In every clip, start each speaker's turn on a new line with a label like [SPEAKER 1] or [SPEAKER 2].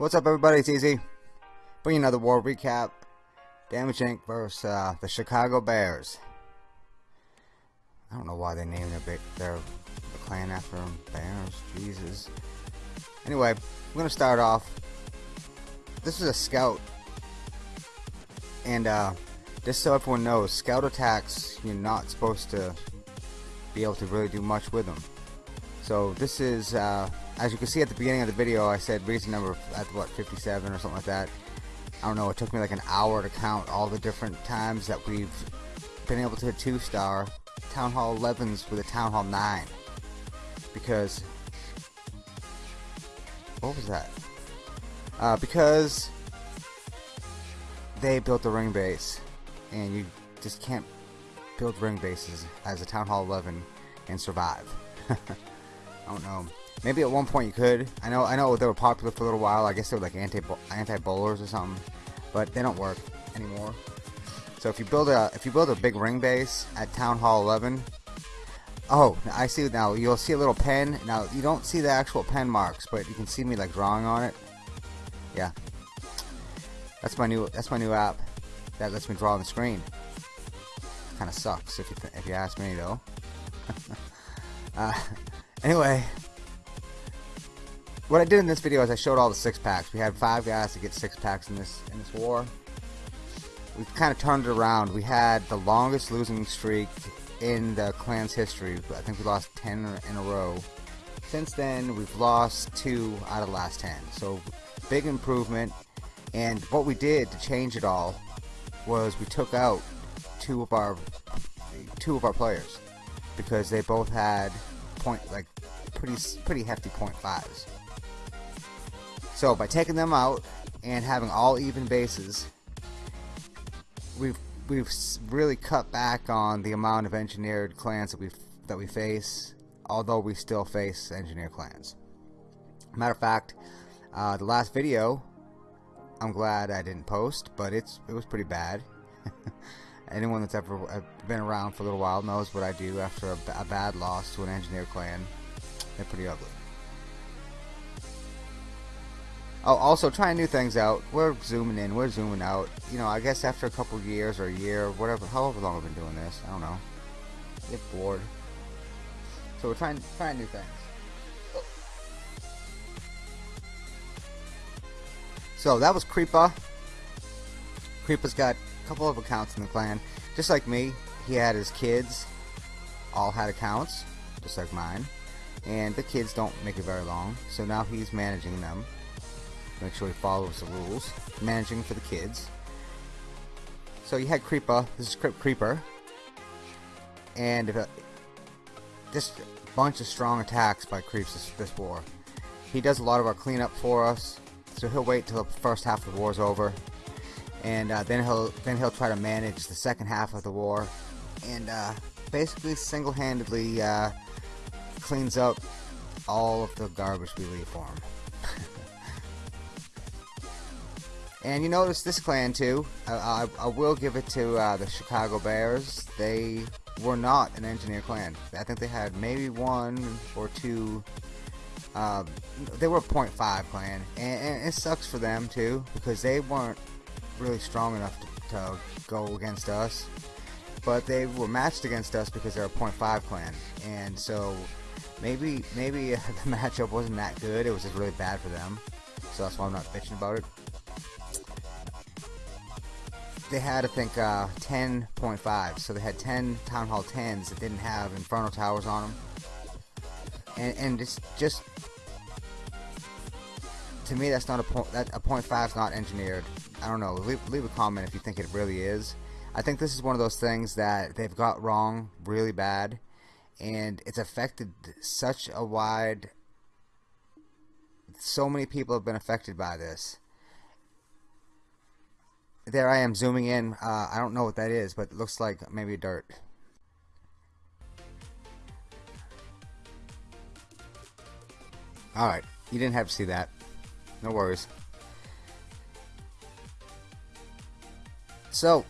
[SPEAKER 1] What's up, everybody? It's Easy. Bringing another war recap. Damage Inc. versus uh, the Chicago Bears. I don't know why they named their their clan after them. Bears, Jesus. Anyway, I'm gonna start off. This is a scout, and uh, just so everyone knows, scout attacks you're not supposed to be able to really do much with them. So this is. Uh, as you can see at the beginning of the video, I said reason number at what 57 or something like that. I don't know. It took me like an hour to count all the different times that we've been able to hit two star Town Hall 11s with a Town Hall 9 because what was that? Uh, because they built a ring base and you just can't build ring bases as a Town Hall 11 and survive. I don't know. Maybe at one point you could. I know I know they were popular for a little while. I guess they were like anti anti bowlers or something, but they don't work anymore. So if you build a if you build a big ring base at Town Hall 11, oh I see now. You'll see a little pen. Now you don't see the actual pen marks, but you can see me like drawing on it. Yeah, that's my new that's my new app that lets me draw on the screen. Kind of sucks if you if you ask me though. uh, anyway, what I did in this video is I showed all the six packs. We had five guys to get six packs in this in this war. We kind of turned it around. We had the longest losing streak in the clan's history. I think we lost 10 in a row. Since then, we've lost two out of the last 10. So big improvement. And what we did to change it all was we took out two of our two of our players because they both had point like pretty pretty hefty point fives. So by taking them out and having all even bases, we've we've really cut back on the amount of engineered clans that we that we face, although we still face engineered clans. Matter of fact, uh, the last video, I'm glad I didn't post, but it's it was pretty bad. Anyone that's ever uh, been around for a little while knows what I do after a, a bad loss to an engineer clan. They're pretty ugly. Oh, also trying new things out. We're zooming in, we're zooming out. You know, I guess after a couple years or a year, whatever, however long I've been doing this, I don't know. Get bored. So we're trying trying new things. So that was Creepa. Creepa's got a couple of accounts in the clan. Just like me, he had his kids. All had accounts, just like mine. And the kids don't make it very long, so now he's managing them. Make sure he follows the rules. Managing for the kids. So you had Creeper. This is Creeper. And uh, just a bunch of strong attacks by Creeps this, this war. He does a lot of our cleanup for us. So he'll wait till the first half of the war is over. And uh, then he'll then he'll try to manage the second half of the war. And uh, basically single-handedly uh, cleans up all of the garbage we leave for him. And you notice this clan too. I, I, I will give it to uh, the Chicago Bears. They were not an engineer clan. I think they had maybe one or two. Uh, they were a .5 clan, and, and, it sucks for them too because they weren't really strong enough to, to go against us. But they were matched against us because they're a .5 clan, and so maybe maybe the matchup wasn't that good. It was just really bad for them. So that's why I'm not bitching about it they had, I think, uh, 10.5. So they had 10 Town Hall 10s that didn't have Inferno Towers on them. And, and it's just, to me, that's not a point, that, a point five is not engineered. I don't know. Leave, leave a comment if you think it really is. I think this is one of those things that they've got wrong really bad. And it's affected such a wide, so many people have been affected by this there I am zooming in. Uh, I don't know what that is, but it looks like maybe dirt. Alright, you didn't have to see that. No worries. So,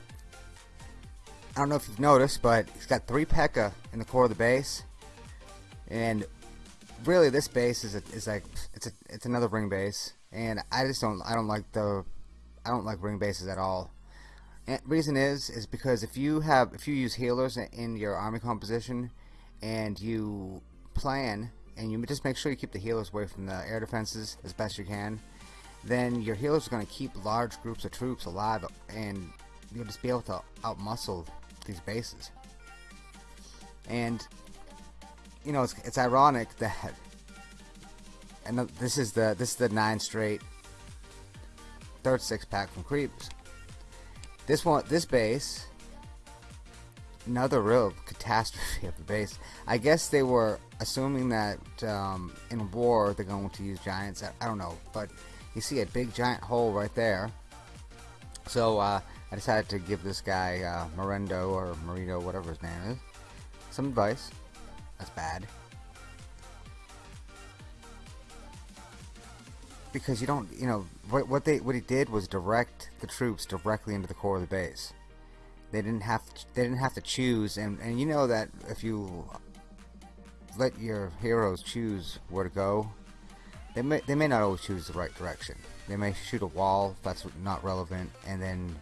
[SPEAKER 1] I don't know if you've noticed, but he's got three P.E.K.K.A in the core of the base. And really this base is a, is like it's a it's another ring base and I just don't I don't like the I don't like ring bases at all. And reason is is because if you have if you use healers in your army composition and you plan and you just make sure you keep the healers away from the air defenses as best you can, then your healers are going to keep large groups of troops alive and you'll just be able to outmuscle these bases. And you know, it's, it's ironic that and this is the this is the nine straight third six pack from Creeps. This one, this base, another real catastrophe of the base. I guess they were assuming that um, in war they're going to use giants. I, I, don't know, but you see a big giant hole right there. So uh, I decided to give this guy uh, Morendo or Marito, whatever his name is, some advice. That's bad. Because you don't, you know, what, what they what he did was direct the troops directly into the core of the base. They didn't have to, they didn't have to choose, and and you know that if you let your heroes choose where to go, they may they may not always choose the right direction. They may shoot a wall that's not relevant, and then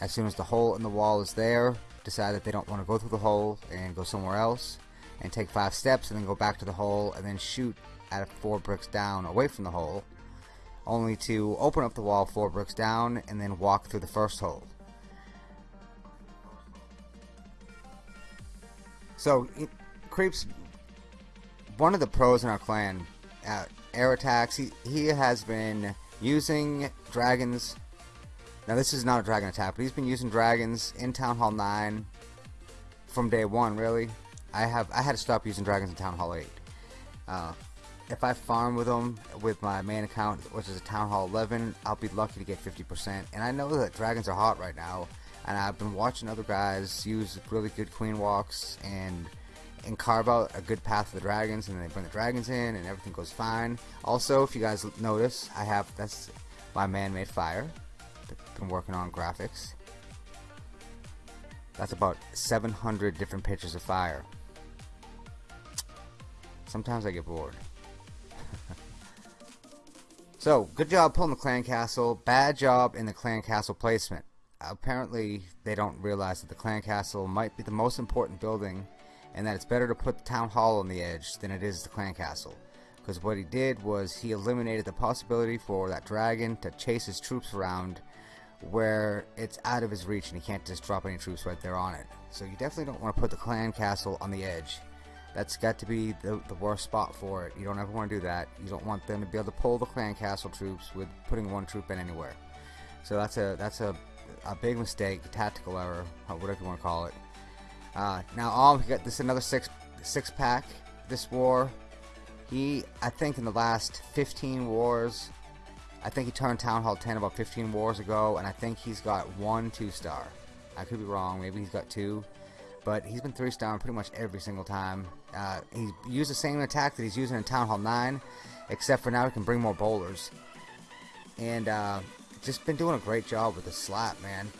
[SPEAKER 1] as soon as the hole in the wall is there, decide that they don't want to go through the hole and go somewhere else and take five steps and then go back to the hole and then shoot at four bricks down away from the hole only to open up the wall four bricks down and then walk through the first hole. So, it, Creeps, one of the pros in our clan, uh, air attacks, he, he has been using dragons. Now, this is not a dragon attack, but he's been using dragons in Town Hall 9 from day one, really. I have I had to stop using dragons in Town Hall 8. Uh, if I farm with them with my main account, which is a Town Hall 11, I'll be lucky to get 50%. And I know that dragons are hot right now, and I've been watching other guys use really good queen walks and and carve out a good path for the dragons, and then they bring the dragons in, and everything goes fine. Also, if you guys notice, I have that's my man-made fire. Been working on graphics. That's about 700 different pictures of fire. Sometimes I get bored. So, good job pulling the clan castle. Bad job in the clan castle placement. Apparently, they don't realize that the clan castle might be the most important building and that it's better to put the town hall on the edge than it is the clan castle. Because what he did was he eliminated the possibility for that dragon to chase his troops around where it's out of his reach and he can't just drop any troops right there on it. So you definitely don't want to put the clan castle on the edge. That's got to be the, the worst spot for it. You don't ever want to do that. You don't want them to be able to pull the clan castle troops with putting one troop in anywhere. So that's a that's a, a big mistake, a tactical error, whatever you want to call it. Uh, now all we got this another six six pack. This war, he I think in the last 15 wars, I think he turned Town Hall 10 about 15 wars ago, and I think he's got one two star. I could be wrong. Maybe he's got two but he's been three star pretty much every single time. Uh, he used the same attack that he's using in Town Hall 9, except for now he can bring more bowlers. And uh, just been doing a great job with the slap, man.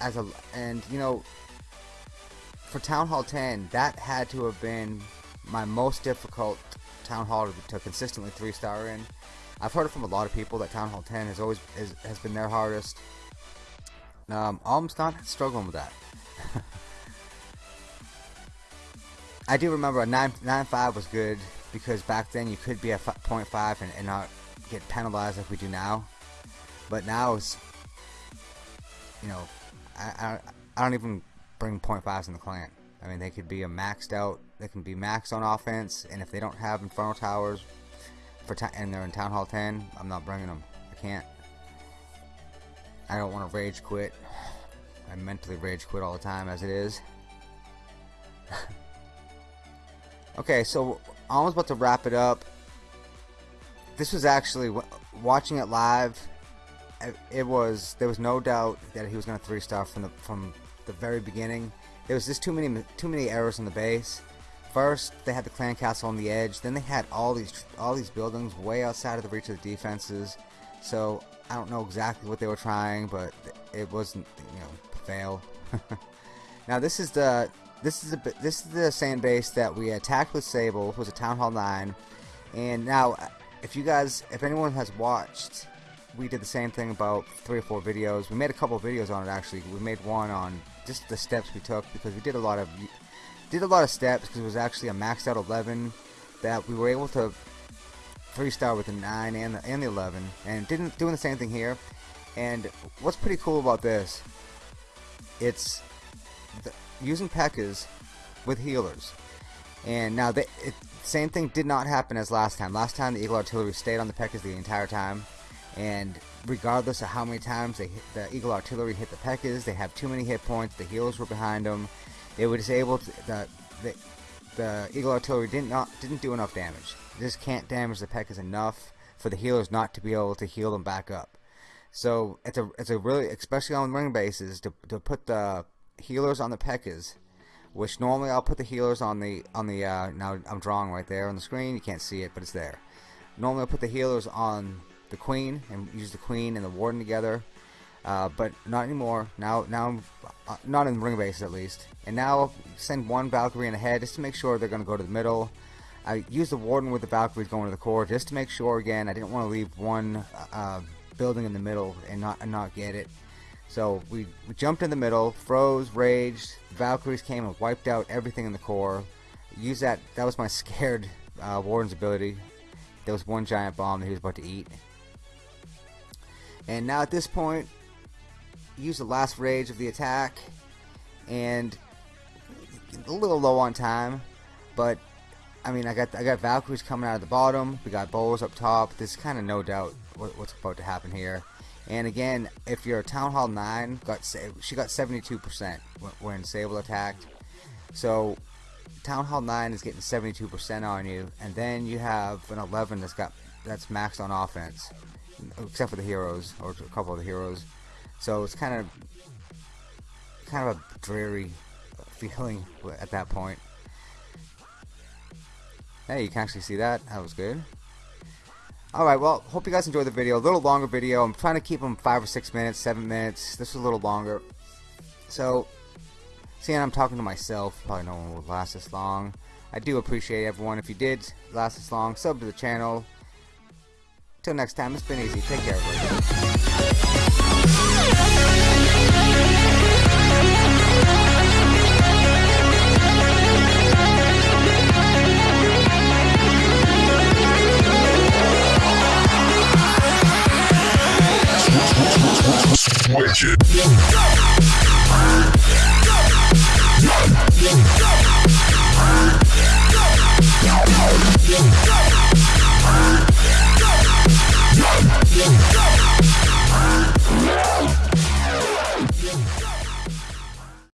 [SPEAKER 1] As a and you know, for Town Hall 10, that had to have been my most difficult Town Hall to, to consistently three star in. I've heard from a lot of people that Town Hall 10 has always is, has been their hardest. Um, Alm's not struggling with that. I do remember a 9, 9.5 was good because back then you could be at 0.5 and, and not get penalized like we do now. But now it's, you know, I, I, I don't even bring 0.5s in the clan. I mean, they could be a maxed out, they can be maxed on offense, and if they don't have Inferno Towers for and they're in Town Hall 10, I'm not bringing them. I can't. I don't want to rage quit. I mentally rage quit all the time as it is. Okay, so I was about to wrap it up. This was actually watching it live. it was there was no doubt that he was going to three star from the from the very beginning. There was just too many too many errors on the base. First, they had the clan castle on the edge. Then they had all these all these buildings way outside of the reach of the defenses. So I don't know exactly what they were trying, but it wasn't you know fail. now this is the this is a this is the sand base that we attacked with Sable. It was a Town Hall 9, and now uh, if you guys if anyone has watched we did the same thing about three or four videos. We made a couple videos on it actually. We made one on just the steps we took because we did a lot of did a lot of steps because it was actually a maxed out 11 that we were able to three star with the 9 and the, and the 11 and didn't doing the same thing here. And what's pretty cool about this, it's the, using P.E.K.K.A.s with healers. And now the same thing did not happen as last time. Last time the Eagle Artillery stayed on the P.E.K.K.A.s the entire time and regardless of how many times they the Eagle Artillery hit the P.E.K.K.A.s, they have too many hit points, the healers were behind them, they were able to, the, the, the Eagle Artillery didn't, not, didn't do enough damage. This can't damage the P.E.K.K.A.s enough for the healers not to be able to heal them back up. So it's a it's a really especially on ring bases to to put the healers on the P.E.K.K.A.s, which normally I'll put the healers on the on the uh, now I'm drawing right there on the screen. You can't see it, but it's there. Normally I'll put the healers on the queen and use the queen and the warden together. Uh, but not anymore. Now, now, I'm uh, not in ring base at least. And now send one Valkyrie in ahead just to make sure they're going to go to the middle. I use the warden with the Valkyries going to the core just to make sure. Again, I didn't want to leave one uh, building in the middle and not and not get it. So we, we jumped in the middle, froze, raged. Valkyries came and wiped out everything in the core. Use that. That was my scared uh, warden's ability. There was one giant bomb that he was about to eat. And now at this point, use the last rage of the attack, and a little low on time, but I mean, I got I got Valkyries coming out of the bottom. We got Bows up top. There's kind of no doubt what, what's about to happen here. And again, if you're Town Hall 9, got she got 72% when Sable attacked. So Town Hall 9 is getting 72% on you, and then you have an 11 that's got that's maxed on offense except for the heroes or a couple of the heroes. So it's kind of kind of a dreary feeling at that point. Hey, you can actually see that. That was good. Alright, well, hope you guys enjoyed the video. A little longer video. I'm trying to keep them 5 or 6 minutes, 7 minutes. This is a little longer. So, seeing I'm talking to myself, probably no one will last this long. I do appreciate everyone. If you did last this long, sub to the channel. Till next time, it's been easy. Take care, everybody. Go!